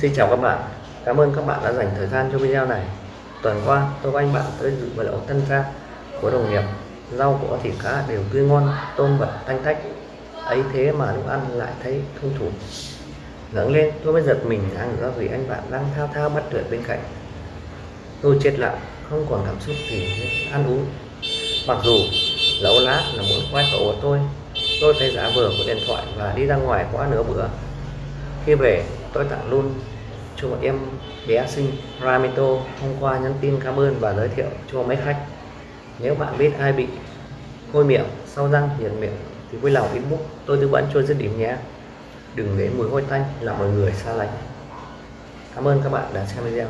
Xin chào các bạn, cảm ơn các bạn đã dành thời gian cho video này. Tuần qua tôi và anh bạn tới dự bữa lẩu tân gia của đồng nghiệp. Rau của thịt cá đều tươi ngon, tôm vật thanh tách. ấy thế mà lúc ăn lại thấy thông thủ. ngẩng lên tôi mới giật mình ăn ra vì anh bạn đang thao thao bắt tuyệt bên cạnh. Tôi chết lặng, không còn cảm xúc gì ăn uống. Mặc dù lẩu lá là muốn khoai khẩu của tôi, tôi thấy giá vừa của điện thoại và đi ra ngoài quá nửa bữa. Khi về tôi tặng luôn cho một em bé sinh Ramito hôm qua nhắn tin cảm ơn và giới thiệu cho mấy khách. Nếu bạn biết ai bị hôi miệng, sau răng nhiệt miệng thì vui lòng inbox, tôi tư vấn cho dứt điểm nhé. Đừng để mùi hôi tanh làm mọi người xa lánh. Cảm ơn các bạn đã xem video.